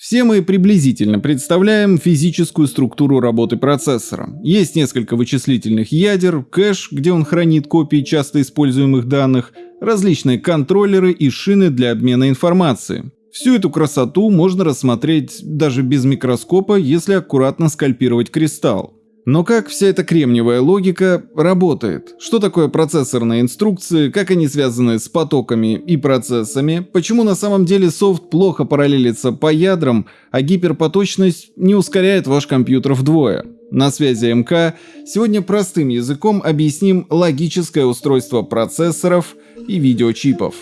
Все мы приблизительно представляем физическую структуру работы процессора. Есть несколько вычислительных ядер, кэш, где он хранит копии часто используемых данных, различные контроллеры и шины для обмена информацией. Всю эту красоту можно рассмотреть даже без микроскопа, если аккуратно скальпировать кристалл. Но как вся эта кремниевая логика работает? Что такое процессорные инструкции, как они связаны с потоками и процессами, почему на самом деле софт плохо параллелится по ядрам, а гиперпоточность не ускоряет ваш компьютер вдвое? На связи МК. Сегодня простым языком объясним логическое устройство процессоров и видеочипов.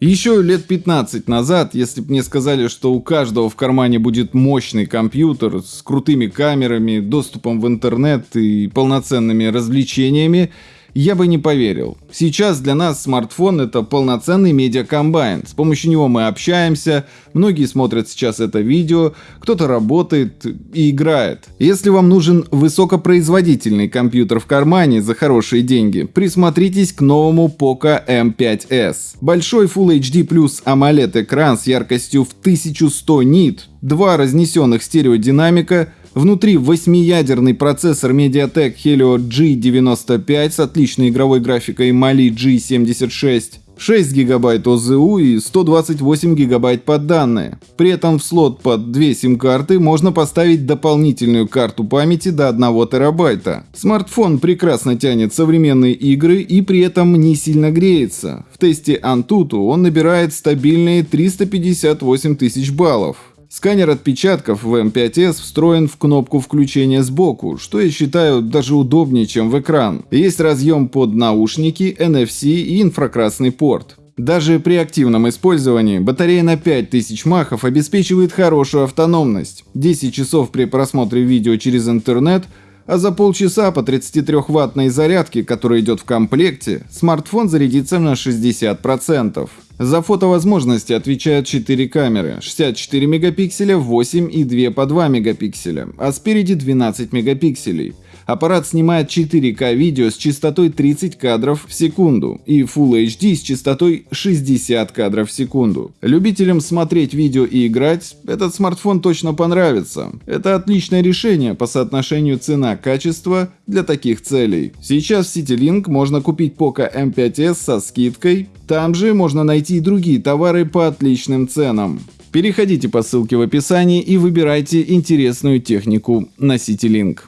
Еще лет 15 назад, если бы мне сказали, что у каждого в кармане будет мощный компьютер с крутыми камерами, доступом в интернет и полноценными развлечениями, я бы не поверил. Сейчас для нас смартфон это полноценный медиакомбайн. С помощью него мы общаемся, многие смотрят сейчас это видео, кто-то работает и играет. Если вам нужен высокопроизводительный компьютер в кармане за хорошие деньги, присмотритесь к новому Poco M5s. Большой Full HD Plus AMOLED экран с яркостью в 1100 нит, два разнесенных стереодинамика, Внутри восьмиядерный процессор MediaTek Helio G95 с отличной игровой графикой Mali G76, 6 гигабайт ОЗУ и 128 гигабайт под данные. При этом в слот под две сим-карты можно поставить дополнительную карту памяти до 1 терабайта. Смартфон прекрасно тянет современные игры и при этом не сильно греется. В тесте Antutu он набирает стабильные 358 тысяч баллов. Сканер отпечатков в M5s встроен в кнопку включения сбоку, что я считаю даже удобнее, чем в экран. Есть разъем под наушники, NFC и инфракрасный порт. Даже при активном использовании батарея на 5000 махов обеспечивает хорошую автономность. 10 часов при просмотре видео через интернет – а за полчаса по 33-ваттной зарядке, которая идет в комплекте, смартфон зарядится на 60%. За фотовозможности отвечают 4 камеры, 64 мегапикселя, 8 и 2 по 2 мегапикселя, а спереди 12 мегапикселей. Аппарат снимает 4К видео с частотой 30 кадров в секунду и Full HD с частотой 60 кадров в секунду. Любителям смотреть видео и играть этот смартфон точно понравится. Это отличное решение по соотношению цена-качество для таких целей. Сейчас в CityLink можно купить Poco M5s со скидкой. Там же можно найти и другие товары по отличным ценам. Переходите по ссылке в описании и выбирайте интересную технику на CityLink.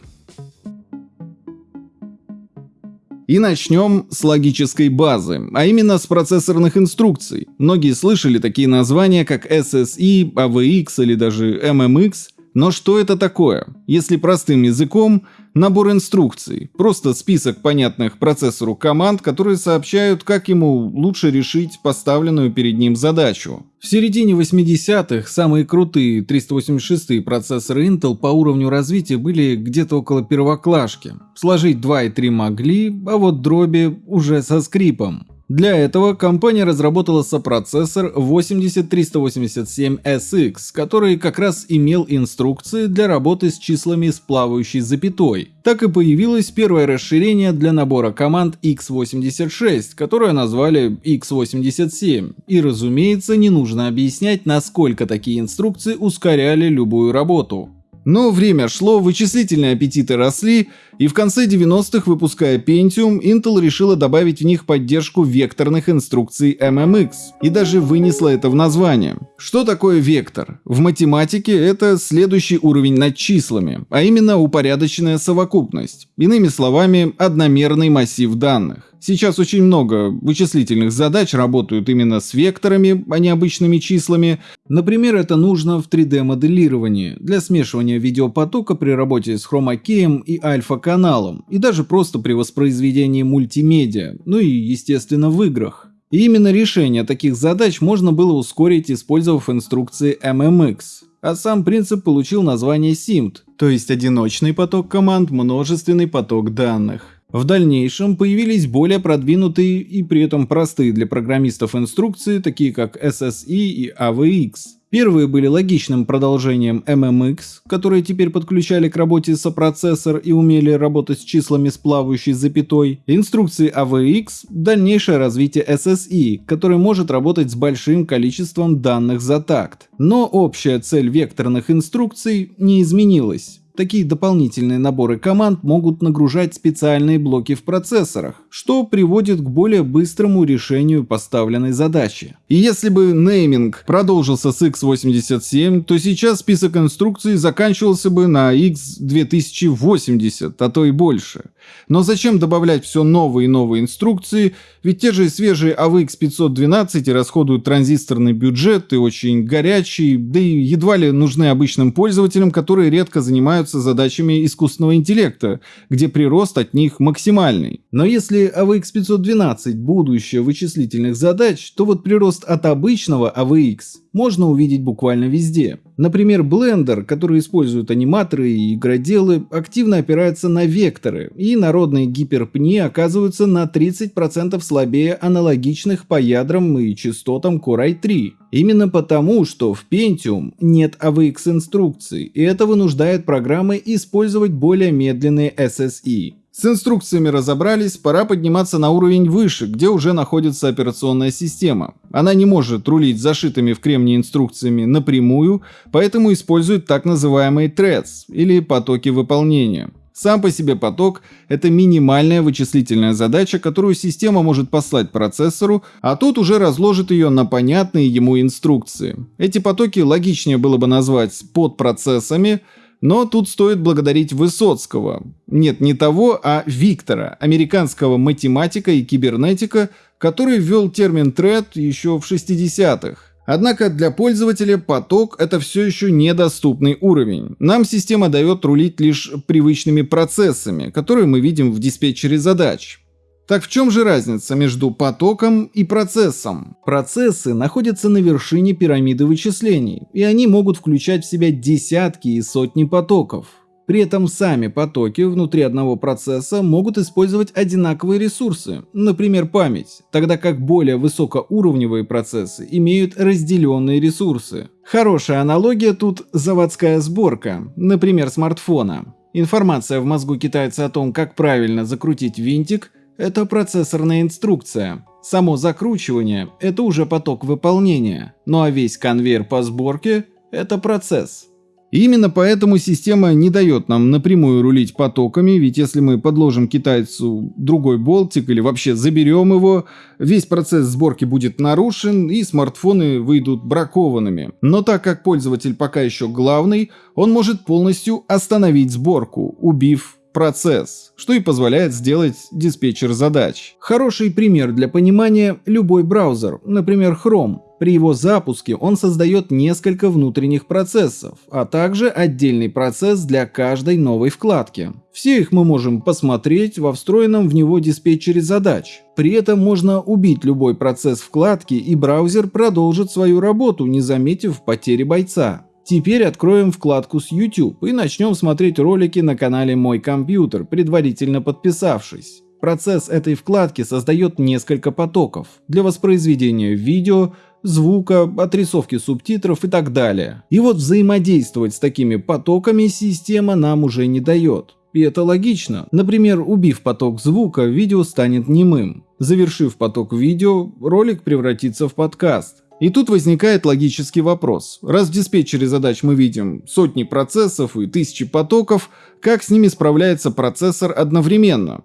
И начнем с логической базы, а именно с процессорных инструкций. Многие слышали такие названия, как SSI, AVX или даже MMX, но что это такое? Если простым языком, набор инструкций, просто список понятных процессору команд, которые сообщают, как ему лучше решить поставленную перед ним задачу. В середине 80-х самые крутые 386 процессоры Intel по уровню развития были где-то около первоклашки. Сложить 2 и 3 могли, а вот дроби уже со скрипом. Для этого компания разработала сопроцессор 80387SX, который как раз имел инструкции для работы с числами с плавающей запятой. Так и появилось первое расширение для набора команд x86, которое назвали x87. И разумеется, не нужно объяснять, насколько такие инструкции ускоряли любую работу. Но время шло, вычислительные аппетиты росли, и в конце 90-х, выпуская Pentium, Intel решила добавить в них поддержку векторных инструкций MMX, и даже вынесла это в название. Что такое вектор? В математике это следующий уровень над числами, а именно упорядоченная совокупность. Иными словами, одномерный массив данных. Сейчас очень много вычислительных задач работают именно с векторами, а не обычными числами. Например, это нужно в 3D-моделировании для смешивания видеопотока при работе с хромакеем и альфа-каналом, и даже просто при воспроизведении мультимедиа, ну и естественно в играх. И именно решение таких задач можно было ускорить, использовав инструкции MMX. А сам принцип получил название SIMD, то есть одиночный поток команд, множественный поток данных. В дальнейшем появились более продвинутые и при этом простые для программистов инструкции, такие как SSI и AVX. Первые были логичным продолжением MMX, которые теперь подключали к работе сопроцессор и умели работать с числами с плавающей запятой, инструкции AVX, дальнейшее развитие SSI, который может работать с большим количеством данных за такт. Но общая цель векторных инструкций не изменилась. Такие дополнительные наборы команд могут нагружать специальные блоки в процессорах, что приводит к более быстрому решению поставленной задачи. И если бы нейминг продолжился с x87, то сейчас список инструкций заканчивался бы на x2080, а то и больше. Но зачем добавлять все новые и новые инструкции, ведь те же свежие AVX 512 расходуют транзисторный бюджет и очень горячий, да и едва ли нужны обычным пользователям, которые редко занимаются задачами искусственного интеллекта, где прирост от них максимальный. Но если AVX 512 будущее вычислительных задач, то вот прирост от обычного AVX можно увидеть буквально везде. Например, Blender, который используют аниматоры и игроделы, активно опирается на векторы, и народные гиперпни оказываются на 30% слабее аналогичных по ядрам и частотам Core i3. Именно потому, что в Pentium нет AVX инструкций, и это вынуждает программы использовать более медленные SSI. С инструкциями разобрались, пора подниматься на уровень выше, где уже находится операционная система. Она не может рулить зашитыми в кремне инструкциями напрямую, поэтому использует так называемые threads, или потоки выполнения. Сам по себе поток — это минимальная вычислительная задача, которую система может послать процессору, а тот уже разложит ее на понятные ему инструкции. Эти потоки логичнее было бы назвать подпроцессами, но тут стоит благодарить Высоцкого. Нет, не того, а Виктора, американского математика и кибернетика, который ввел термин thread еще в 60-х. Однако для пользователя поток – это все еще недоступный уровень. Нам система дает рулить лишь привычными процессами, которые мы видим в диспетчере задач. Так в чем же разница между потоком и процессом? Процессы находятся на вершине пирамиды вычислений, и они могут включать в себя десятки и сотни потоков. При этом сами потоки внутри одного процесса могут использовать одинаковые ресурсы, например память, тогда как более высокоуровневые процессы имеют разделенные ресурсы. Хорошая аналогия тут заводская сборка, например смартфона. Информация в мозгу китайца о том, как правильно закрутить винтик, это процессорная инструкция. Само закручивание – это уже поток выполнения, ну а весь конвейер по сборке – это процесс. Именно поэтому система не дает нам напрямую рулить потоками, ведь если мы подложим китайцу другой болтик или вообще заберем его, весь процесс сборки будет нарушен и смартфоны выйдут бракованными. Но так как пользователь пока еще главный, он может полностью остановить сборку, убив процесс, что и позволяет сделать диспетчер задач. Хороший пример для понимания – любой браузер, например Chrome. При его запуске он создает несколько внутренних процессов, а также отдельный процесс для каждой новой вкладки. Все их мы можем посмотреть во встроенном в него диспетчере задач. При этом можно убить любой процесс вкладки и браузер продолжит свою работу, не заметив потери бойца. Теперь откроем вкладку с YouTube и начнем смотреть ролики на канале Мой компьютер, предварительно подписавшись. Процесс этой вкладки создает несколько потоков для воспроизведения видео, звука, отрисовки субтитров и так далее. И вот взаимодействовать с такими потоками система нам уже не дает. И это логично. Например, убив поток звука, видео станет немым. Завершив поток видео, ролик превратится в подкаст. И тут возникает логический вопрос. Раз в диспетчере задач мы видим сотни процессов и тысячи потоков, как с ними справляется процессор одновременно?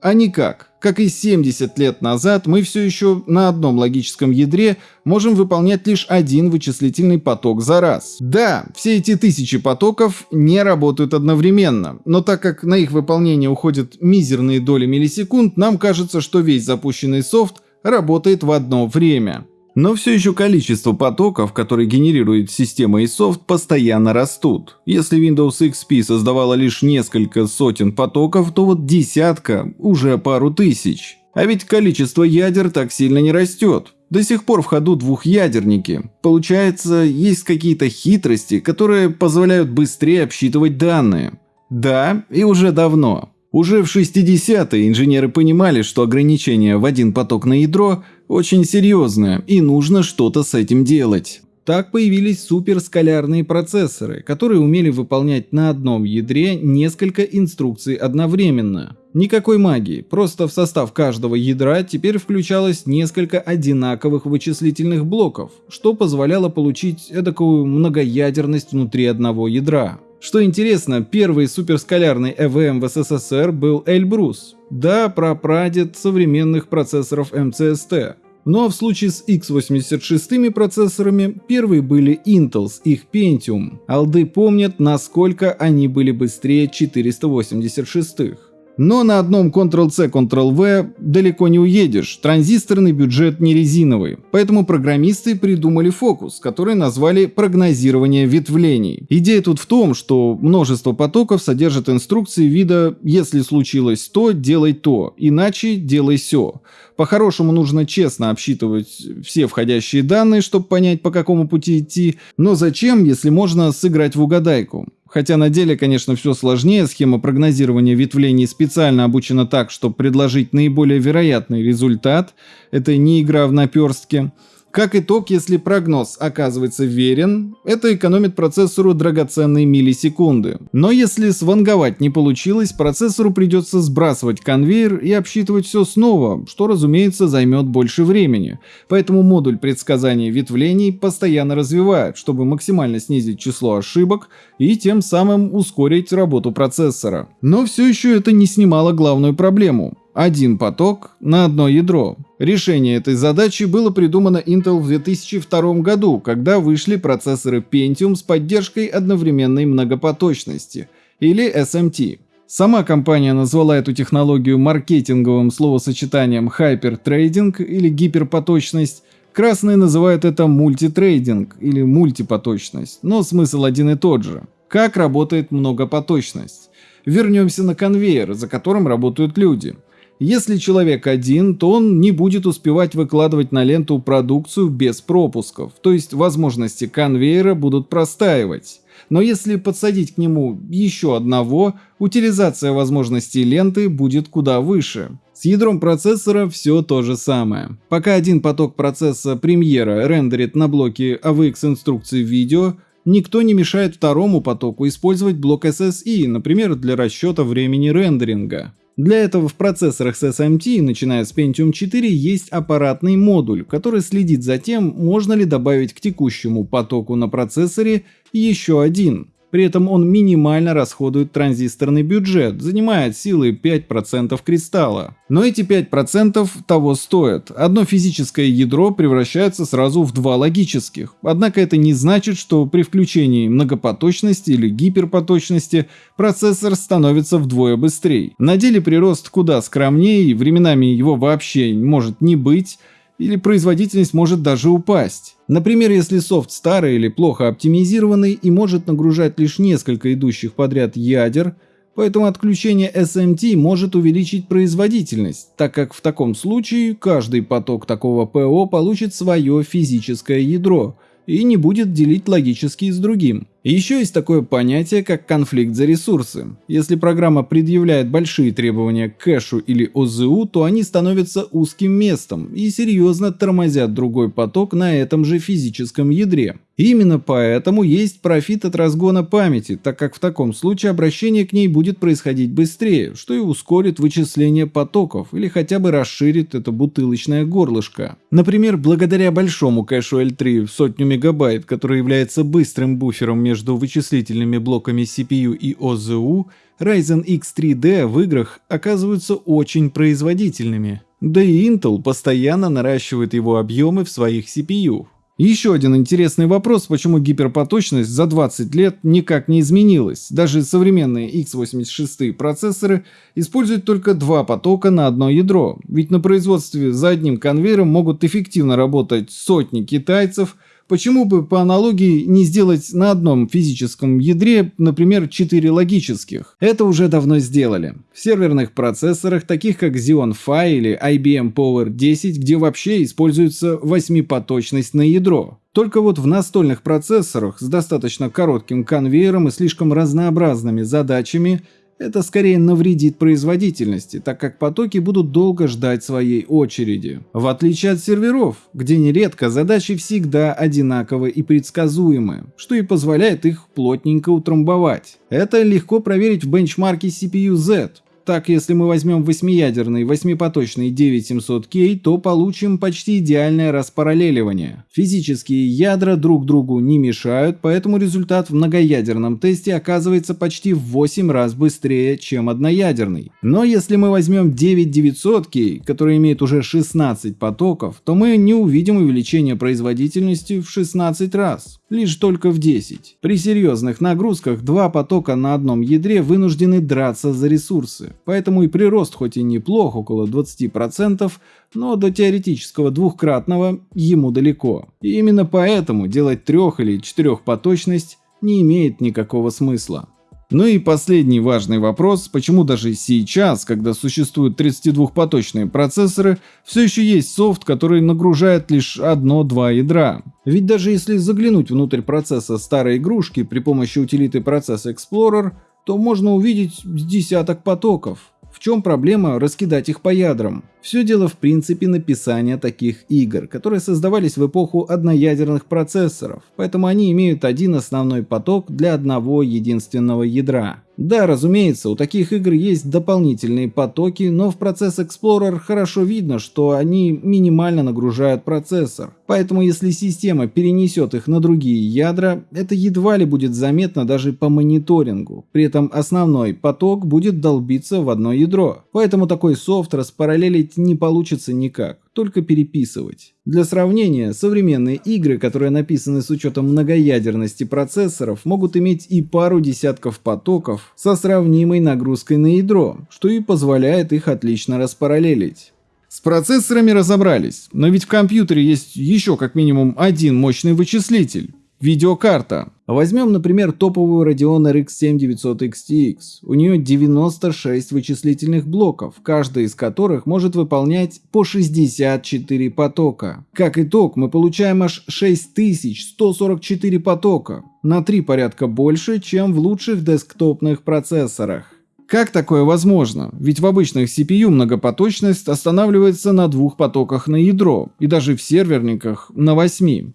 А никак. Как и 70 лет назад, мы все еще на одном логическом ядре можем выполнять лишь один вычислительный поток за раз. Да, все эти тысячи потоков не работают одновременно, но так как на их выполнение уходят мизерные доли миллисекунд, нам кажется, что весь запущенный софт работает в одно время. Но все еще количество потоков, которые генерирует система и софт, постоянно растут. Если Windows XP создавала лишь несколько сотен потоков, то вот десятка уже пару тысяч. А ведь количество ядер так сильно не растет. До сих пор в ходу двухъядерники. Получается, есть какие-то хитрости, которые позволяют быстрее обсчитывать данные. Да, и уже давно. Уже в 60-е инженеры понимали, что ограничение в один поток на ядро очень серьезное и нужно что-то с этим делать. Так появились суперскалярные процессоры, которые умели выполнять на одном ядре несколько инструкций одновременно. Никакой магии, просто в состав каждого ядра теперь включалось несколько одинаковых вычислительных блоков, что позволяло получить эдакую многоядерность внутри одного ядра. Что интересно, первый суперскалярный ЭВМ в СССР был Эльбрус, да, прапрадед современных процессоров МЦСТ. А в случае с x86 процессорами первые были Intel с их Pentium. Алды помнят, насколько они были быстрее 486-х. Но на одном Ctrl-C, Ctrl-V далеко не уедешь, транзисторный бюджет не резиновый. Поэтому программисты придумали фокус, который назвали прогнозирование ветвлений. Идея тут в том, что множество потоков содержит инструкции вида «если случилось то, делай то, иначе делай все». По-хорошему нужно честно обсчитывать все входящие данные, чтобы понять, по какому пути идти. Но зачем, если можно сыграть в угадайку? Хотя на деле, конечно, все сложнее, схема прогнозирования ветвлений специально обучена так, чтобы предложить наиболее вероятный результат. Это не игра в наперстке. Как итог, если прогноз оказывается верен, это экономит процессору драгоценные миллисекунды. Но если сванговать не получилось, процессору придется сбрасывать конвейер и обсчитывать все снова, что, разумеется, займет больше времени. Поэтому модуль предсказания ветвлений постоянно развивают, чтобы максимально снизить число ошибок и тем самым ускорить работу процессора. Но все еще это не снимало главную проблему один поток на одно ядро. Решение этой задачи было придумано Intel в 2002 году, когда вышли процессоры Pentium с поддержкой одновременной многопоточности, или SMT. Сама компания назвала эту технологию маркетинговым словосочетанием hypertrading или гиперпоточность, красные называют это мультитрейдинг или мультипоточность, но смысл один и тот же. Как работает многопоточность? Вернемся на конвейер, за которым работают люди – если человек один, то он не будет успевать выкладывать на ленту продукцию без пропусков, то есть возможности конвейера будут простаивать. Но если подсадить к нему еще одного, утилизация возможностей ленты будет куда выше. С ядром процессора все то же самое. Пока один поток процесса премьера рендерит на блоке AVX инструкции видео, никто не мешает второму потоку использовать блок SSI, например, для расчета времени рендеринга. Для этого в процессорах с SMT, начиная с Pentium 4, есть аппаратный модуль, который следит за тем, можно ли добавить к текущему потоку на процессоре еще один. При этом он минимально расходует транзисторный бюджет, занимает силы 5% кристалла. Но эти 5% того стоят. Одно физическое ядро превращается сразу в два логических. Однако это не значит, что при включении многопоточности или гиперпоточности процессор становится вдвое быстрее. На деле прирост куда скромнее временами его вообще может не быть, или производительность может даже упасть. Например, если софт старый или плохо оптимизированный и может нагружать лишь несколько идущих подряд ядер, поэтому отключение SMT может увеличить производительность, так как в таком случае каждый поток такого ПО получит свое физическое ядро и не будет делить логически с другим. И еще есть такое понятие, как конфликт за ресурсы. Если программа предъявляет большие требования к кэшу или ОЗУ, то они становятся узким местом и серьезно тормозят другой поток на этом же физическом ядре. Именно поэтому есть профит от разгона памяти, так как в таком случае обращение к ней будет происходить быстрее, что и ускорит вычисление потоков или хотя бы расширит это бутылочное горлышко. Например, благодаря большому кэшу L3 в сотню мегабайт, который является быстрым буфером между между вычислительными блоками CPU и OZU, Ryzen X3D в играх оказываются очень производительными. Да и Intel постоянно наращивает его объемы в своих CPU. Еще один интересный вопрос, почему гиперпоточность за 20 лет никак не изменилась. Даже современные x86 процессоры используют только два потока на одно ядро. Ведь на производстве за одним конвейером могут эффективно работать сотни китайцев, Почему бы по аналогии не сделать на одном физическом ядре, например, 4 логических? Это уже давно сделали. В серверных процессорах, таких как Xeon Phi или IBM Power 10, где вообще используется восьмипоточность на ядро. Только вот в настольных процессорах с достаточно коротким конвейером и слишком разнообразными задачами Это скорее навредит производительности, так как потоки будут долго ждать своей очереди. В отличие от серверов, где нередко задачи всегда одинаковы и предсказуемы, что и позволяет их плотненько утрамбовать. Это легко проверить в бенчмарке CPU-Z, так, если мы возьмем восьмиядерный восьмипоточный 9700K, то получим почти идеальное распараллеливание. Физические ядра друг другу не мешают, поэтому результат в многоядерном тесте оказывается почти в 8 раз быстрее, чем одноядерный. Но если мы возьмем 9900K, который имеет уже 16 потоков, то мы не увидим увеличение производительности в 16 раз лишь только в 10. При серьезных нагрузках два потока на одном ядре вынуждены драться за ресурсы, поэтому и прирост хоть и неплох, около 20%, но до теоретического двухкратного ему далеко. И именно поэтому делать трех- или четырехпоточность не имеет никакого смысла. Ну и последний важный вопрос, почему даже сейчас, когда существуют 32-поточные процессоры, все еще есть софт, который нагружает лишь одно-два ядра. Ведь даже если заглянуть внутрь процесса старой игрушки при помощи утилиты Process Explorer, то можно увидеть десяток потоков. В чем проблема раскидать их по ядрам? Все дело в принципе написания таких игр, которые создавались в эпоху одноядерных процессоров, поэтому они имеют один основной поток для одного единственного ядра. Да, разумеется, у таких игр есть дополнительные потоки, но в процесс Explorer хорошо видно, что они минимально нагружают процессор. Поэтому если система перенесет их на другие ядра, это едва ли будет заметно даже по мониторингу. При этом основной поток будет долбиться в одно ядро. Поэтому такой софт распараллелить не получится никак только переписывать. Для сравнения, современные игры, которые написаны с учетом многоядерности процессоров, могут иметь и пару десятков потоков со сравнимой нагрузкой на ядро, что и позволяет их отлично распараллелить. С процессорами разобрались, но ведь в компьютере есть еще как минимум один мощный вычислитель. Видеокарта. Возьмем, например, топовую Radeon RX 7900 XTX. У нее 96 вычислительных блоков, каждый из которых может выполнять по 64 потока. Как итог, мы получаем аж 6144 потока, на 3 порядка больше, чем в лучших десктопных процессорах. Как такое возможно? Ведь в обычных CPU многопоточность останавливается на двух потоках на ядро, и даже в серверниках на 8.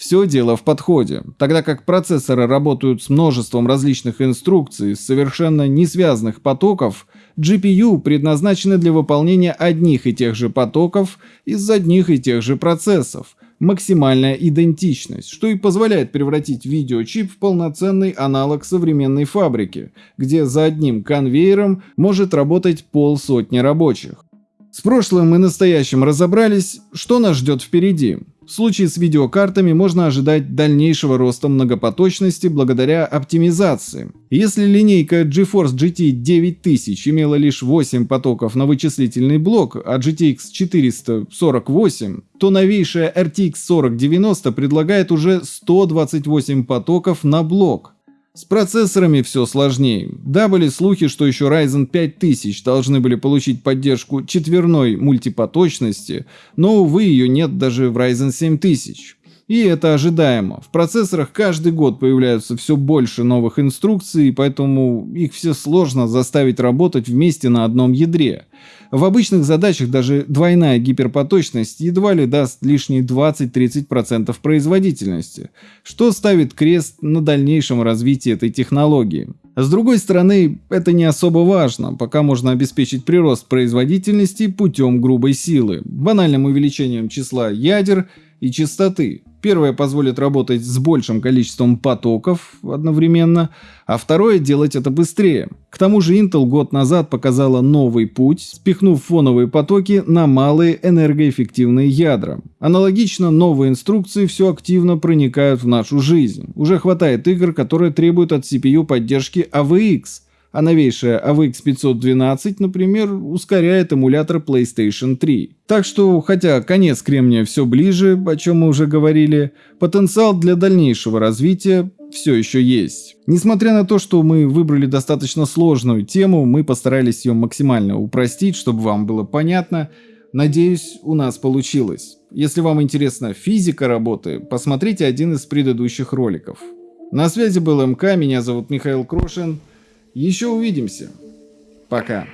Все дело в подходе. Тогда как процессоры работают с множеством различных инструкций, совершенно не связанных потоков, GPU предназначены для выполнения одних и тех же потоков из одних и тех же процессов. Максимальная идентичность, что и позволяет превратить видеочип в полноценный аналог современной фабрики, где за одним конвейером может работать полсотни рабочих. С прошлым и настоящим разобрались, что нас ждет впереди. В случае с видеокартами можно ожидать дальнейшего роста многопоточности благодаря оптимизации. Если линейка GeForce GT 9000 имела лишь 8 потоков на вычислительный блок, а GTX 448, то новейшая RTX 4090 предлагает уже 128 потоков на блок. С процессорами все сложнее. Да, были слухи, что еще Ryzen 5000 должны были получить поддержку четверной мультипоточности, но, увы, ее нет даже в Ryzen 7000. И это ожидаемо. В процессорах каждый год появляются все больше новых инструкций, поэтому их все сложно заставить работать вместе на одном ядре. В обычных задачах даже двойная гиперпоточность едва ли даст лишние 20-30% производительности, что ставит крест на дальнейшем развитии этой технологии. С другой стороны, это не особо важно, пока можно обеспечить прирост производительности путем грубой силы, банальным увеличением числа ядер и частоты. Первое позволит работать с большим количеством потоков одновременно, а второе делать это быстрее. К тому же Intel год назад показала новый путь, спихнув фоновые потоки на малые энергоэффективные ядра. Аналогично новые инструкции все активно проникают в нашу жизнь. Уже хватает игр, которые требуют от CPU поддержки AVX – а новейшая AVX 512, например, ускоряет эмулятор PlayStation 3. Так что, хотя конец кремния все ближе, о чем мы уже говорили, потенциал для дальнейшего развития все еще есть. Несмотря на то, что мы выбрали достаточно сложную тему, мы постарались ее максимально упростить, чтобы вам было понятно. Надеюсь, у нас получилось. Если вам интересна физика работы, посмотрите один из предыдущих роликов. На связи был МК, меня зовут Михаил Крошин. Еще увидимся. Пока.